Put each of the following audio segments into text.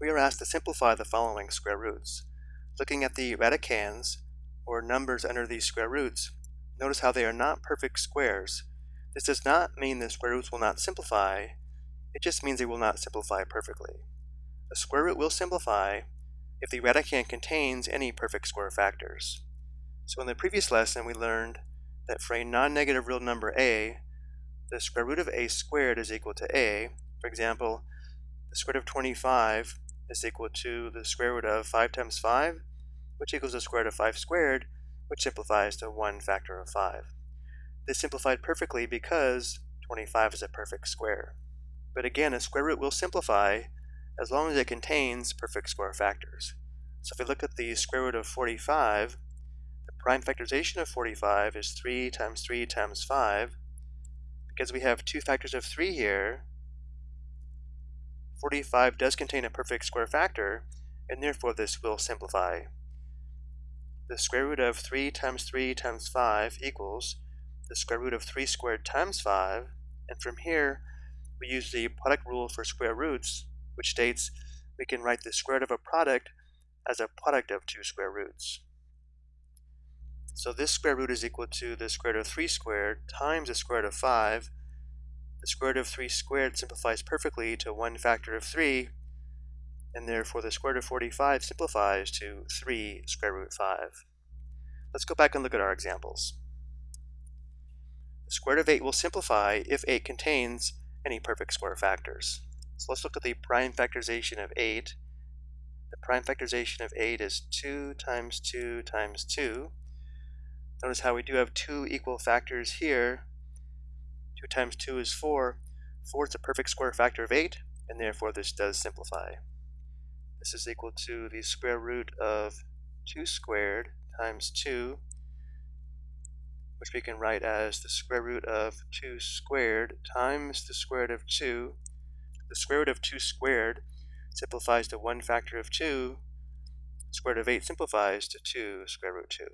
we are asked to simplify the following square roots. Looking at the radicands, or numbers under these square roots, notice how they are not perfect squares. This does not mean the square roots will not simplify, it just means they will not simplify perfectly. A square root will simplify if the radicand contains any perfect square factors. So in the previous lesson we learned that for a non-negative real number a, the square root of a squared is equal to a. For example, the square root of 25 is equal to the square root of 5 times 5, which equals the square root of 5 squared, which simplifies to 1 factor of 5. This simplified perfectly because 25 is a perfect square. But again, a square root will simplify as long as it contains perfect square factors. So if we look at the square root of 45, the prime factorization of 45 is 3 times 3 times 5. Because we have two factors of 3 here, 45 does contain a perfect square factor, and therefore this will simplify. The square root of 3 times 3 times 5 equals the square root of 3 squared times 5, and from here we use the product rule for square roots, which states we can write the square root of a product as a product of two square roots. So this square root is equal to the square root of 3 squared times the square root of 5, the square root of 3 squared simplifies perfectly to 1 factor of 3, and therefore the square root of 45 simplifies to 3 square root 5. Let's go back and look at our examples. The square root of 8 will simplify if 8 contains any perfect square factors. So let's look at the prime factorization of 8. The prime factorization of 8 is 2 times 2 times 2. Notice how we do have two equal factors here, 2 times 2 is 4. 4 is a perfect square factor of 8, and therefore this does simplify. This is equal to the square root of 2 squared times 2, which we can write as the square root of 2 squared times the square root of 2. The square root of 2 squared simplifies to 1 factor of 2. The square root of 8 simplifies to 2 square root 2.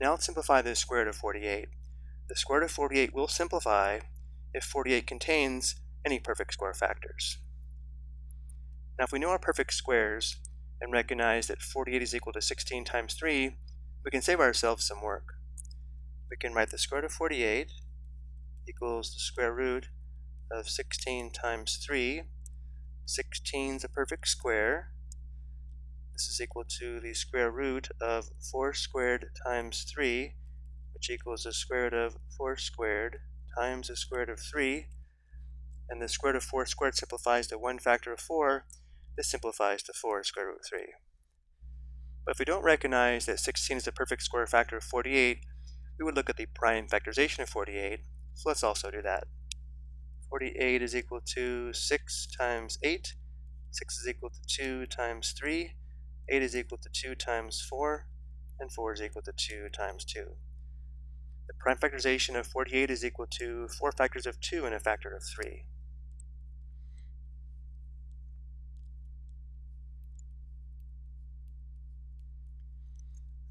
Now let's simplify the square root of 48. The square root of 48 will simplify if 48 contains any perfect square factors. Now if we know our perfect squares and recognize that 48 is equal to 16 times 3, we can save ourselves some work. We can write the square root of 48 equals the square root of 16 times 3. 16 is a perfect square, this is equal to the square root of 4 squared times 3, which equals the square root of 4 squared times the square root of 3. And the square root of 4 squared simplifies to 1 factor of 4. This simplifies to 4 square root of 3. But if we don't recognize that 16 is a perfect square factor of 48, we would look at the prime factorization of 48. So let's also do that. 48 is equal to 6 times 8. 6 is equal to 2 times 3. 8 is equal to 2 times 4, and 4 is equal to 2 times 2. The prime factorization of 48 is equal to 4 factors of 2 and a factor of 3.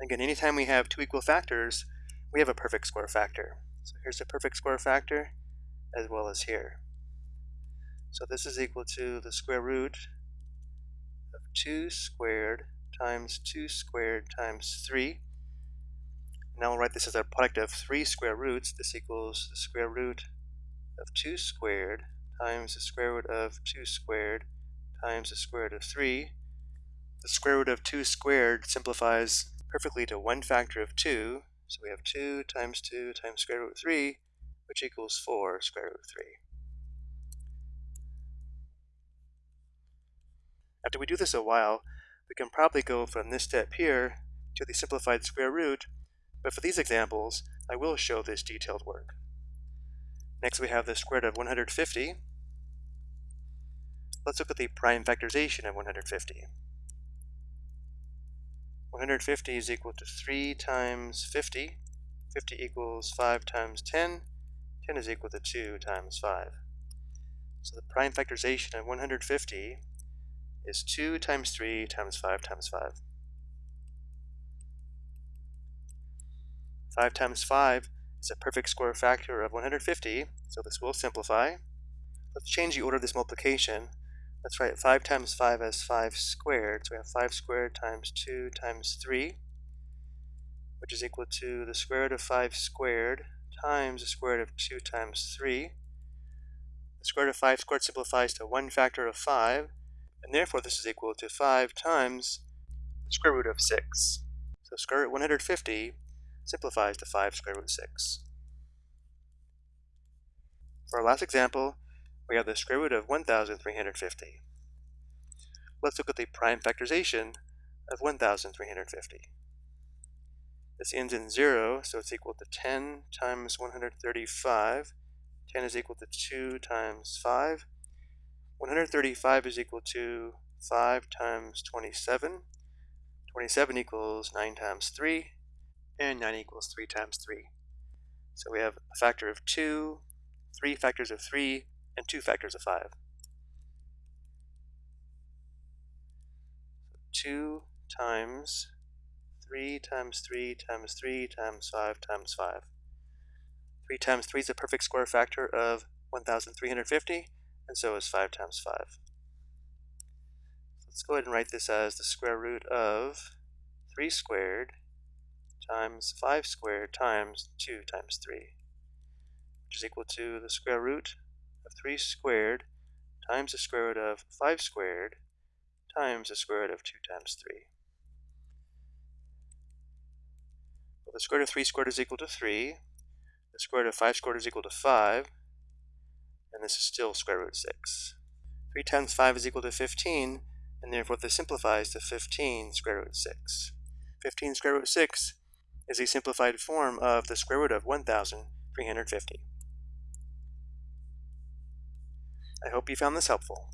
Again, anytime we have two equal factors, we have a perfect square factor. So here's a perfect square factor, as well as here. So this is equal to the square root 2 squared times 2 squared times 3. Now we'll write this as a product of three square roots. This equals the square root of 2 squared times the square root of 2 squared times the square root of 3. The square root of 2 squared simplifies perfectly to one factor of 2. So we have 2 times 2 times square root of 3, which equals 4 square root of 3. After we do this a while, we can probably go from this step here to the simplified square root, but for these examples, I will show this detailed work. Next we have the square root of 150. Let's look at the prime factorization of 150. 150 is equal to 3 times 50. 50 equals 5 times 10. 10 is equal to 2 times 5. So the prime factorization of 150 is 2 times 3 times 5 times 5. 5 times 5 is a perfect square factor of 150, so this will simplify. Let's change the order of this multiplication. Let's write 5 times 5 as 5 squared. So we have 5 squared times 2 times 3, which is equal to the square root of 5 squared times the square root of 2 times 3. The square root of 5 squared simplifies to 1 factor of 5, and therefore this is equal to 5 times the square root of 6. So square root 150 simplifies to 5 square root 6. For our last example, we have the square root of 1,350. Let's look at the prime factorization of 1,350. This ends in 0, so it's equal to 10 times 135. 10 is equal to 2 times 5. 135 is equal to 5 times 27. 27 equals 9 times 3, and 9 equals 3 times 3. So we have a factor of 2, 3 factors of 3, and 2 factors of 5. 2 times 3 times 3 times 3 times 5 times 5. 3 times 3 is a perfect square factor of 1,350, and so is 5 times 5. Let's go ahead and write this as the square root of 3 squared times 5 squared times 2 times 3, which is equal to the square root of 3 squared times the square root of 5 squared times the square root of 2 times 3. Well, the square root of 3 squared is equal to 3. The square root of 5 squared is equal to 5. And this is still square root 6. 3 times 5 is equal to 15, and therefore this simplifies to 15 square root 6. 15 square root 6 is a simplified form of the square root of 1,350. I hope you found this helpful.